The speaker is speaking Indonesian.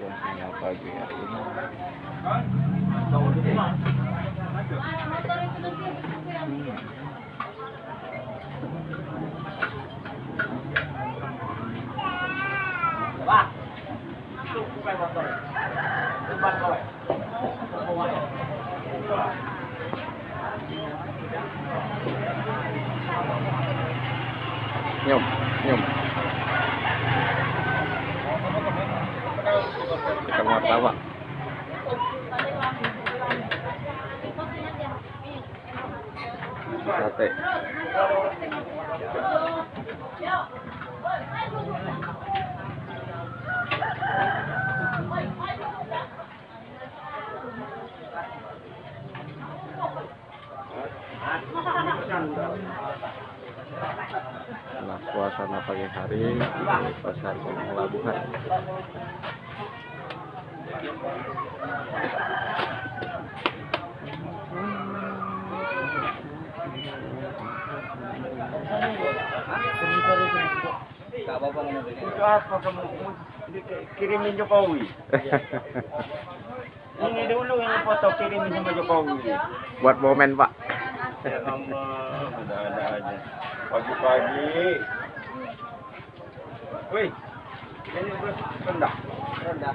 suasana pagi hari ini Pak. Itu bukan motor. Itu ban kowe. nyum nyum tawa sate. Nah, suasana pagi hari di pasar Gunung Itu apa kamu di- kirimin Jokowi? Ini dulu ini foto kirimin sama Jokowi. Buat momen, Pak. Ya Allah, ada-ada aja. Pagi-pagi. Wih, ini rendah. Rendah.